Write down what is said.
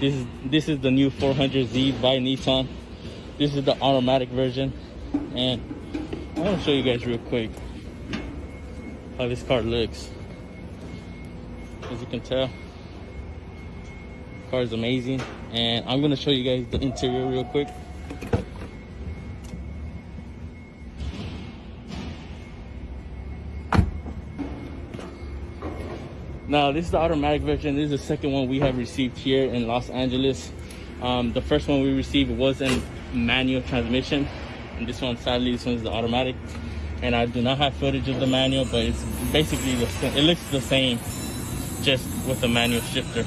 This is this is the new 400Z by Nissan. This is the automatic version, and I want to show you guys real quick how this car looks. As you can tell, car is amazing, and I'm gonna show you guys the interior real quick. Now, this is the automatic version. This is the second one we have received here in Los Angeles. Um, the first one we received was in manual transmission. And this one, sadly, this one's the automatic. And I do not have footage of the manual, but it's basically the same. It looks the same, just with the manual shifter.